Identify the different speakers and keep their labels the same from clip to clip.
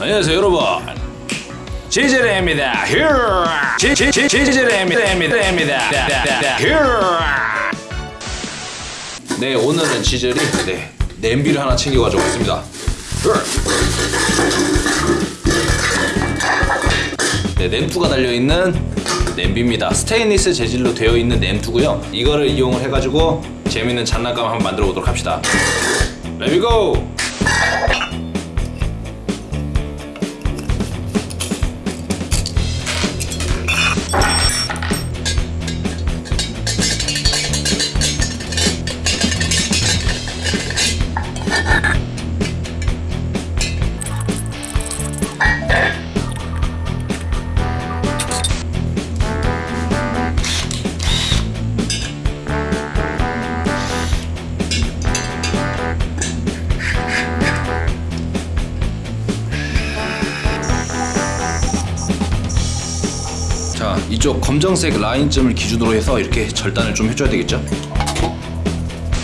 Speaker 1: 안녕하세요 여러분. 지질입니다. 지질입니다. 네 오늘은 지젤이 네 냄비를 하나 챙겨가지고 왔습니다. 네 냄투가 달려있는 냄비입니다. 스테인리스 재질로 되어 있는 냄투고요. 이거를 이용을 해가지고 재밌는 장난감 한번 만들어 보도록 합시다. 레미고 이쪽 검정색 라인점을 기준으로 해서 이렇게 절단을 좀 해줘야 되겠죠?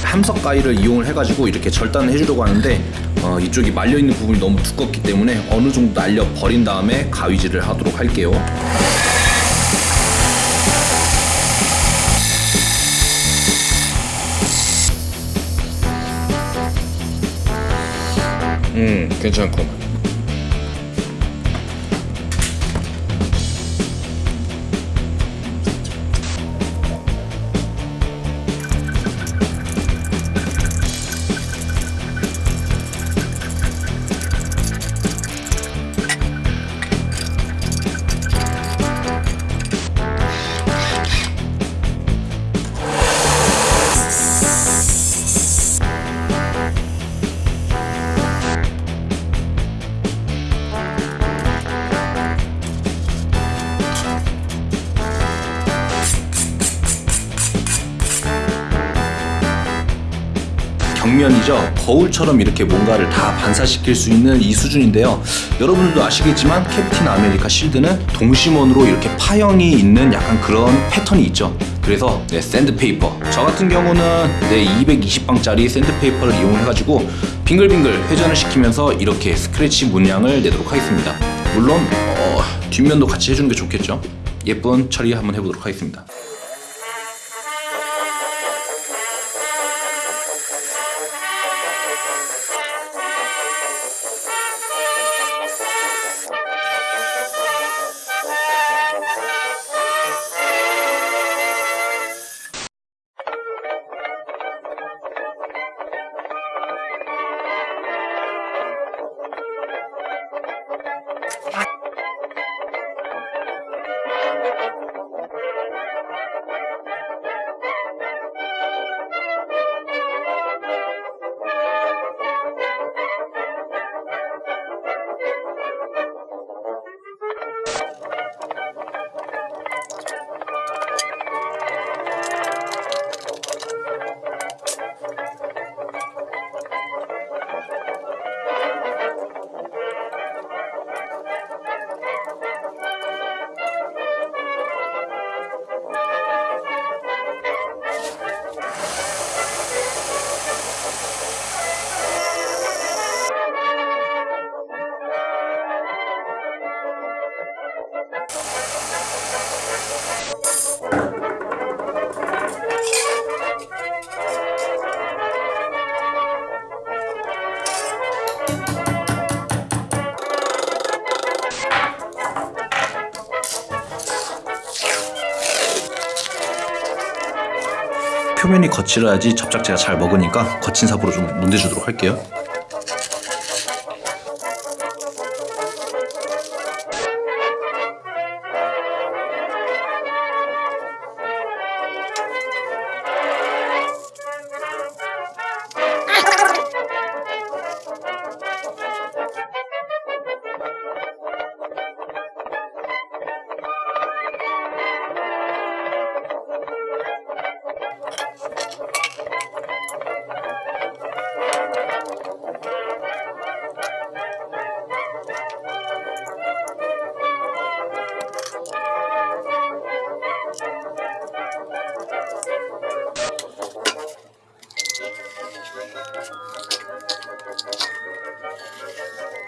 Speaker 1: 함석 가위를 이용을 해가지고 이렇게 절단을 해주려고 하는데 어, 이쪽이 말려있는 부분이 너무 두껍기 때문에 어느 정도 날려 버린 다음에 가위질을 하도록 할게요. 음 괜찮구만 경면이죠. 거울처럼 이렇게 뭔가를 다 반사시킬 수 있는 이 수준인데요. 여러분들도 아시겠지만 캡틴 아메리카 실드는 동심원으로 이렇게 파형이 있는 약간 그런 패턴이 있죠. 그래서 네, 샌드페이퍼. 저 같은 경우는 네, 220방짜리 샌드페이퍼를 이용해가지고 빙글빙글 회전을 시키면서 이렇게 스크래치 문양을 내도록 하겠습니다. 물론 어, 뒷면도 같이 해주는 게 좋겠죠. 예쁜 처리 한번 해보도록 하겠습니다. 표면이 거칠어야지 접착제가 잘 먹으니까 거친 삽으로 좀 문대주도록 할게요.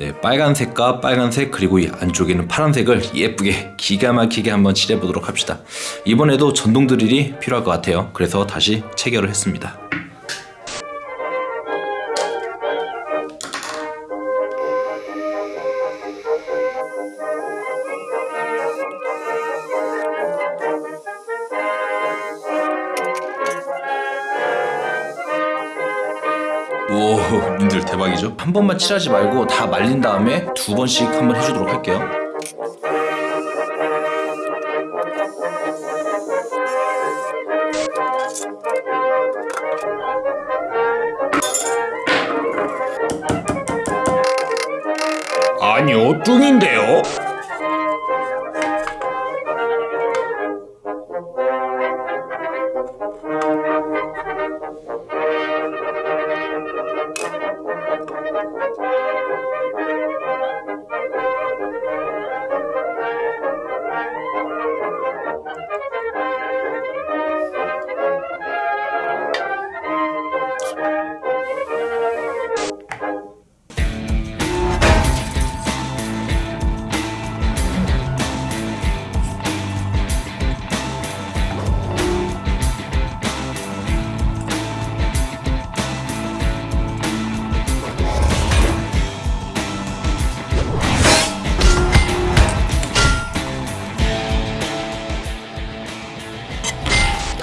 Speaker 1: 네, 빨간색과 빨간색 그리고 이 안쪽에는 파란색을 예쁘게 기가 막히게 한번 칠해 보도록 합시다. 이번에도 전동 드릴이 필요할 것 같아요. 그래서 다시 체결을 했습니다. 오, 님들 대박이죠? 한 번만 칠하지 말고 다 말린 다음에 두 번씩 한번 해주도록 할게요. 아니요, 뚱인데요.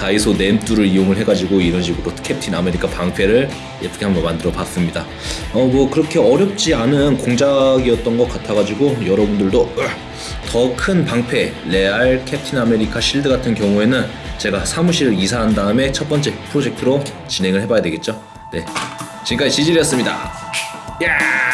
Speaker 1: 다이소 냄뚜를 이용을 해가지고 이런 식으로 캡틴 아메리카 방패를 예쁘게 한번 만들어 봤습니다. 어 뭐 그렇게 어렵지 않은 공작이었던 것 같아가지고 여러분들도 더 큰 방패 레알 캡틴 아메리카 실드 같은 경우에는 제가 사무실을 이사한 다음에 첫 번째 프로젝트로 진행을 해봐야 되겠죠. 네 지금까지 지질이었습니다. 야!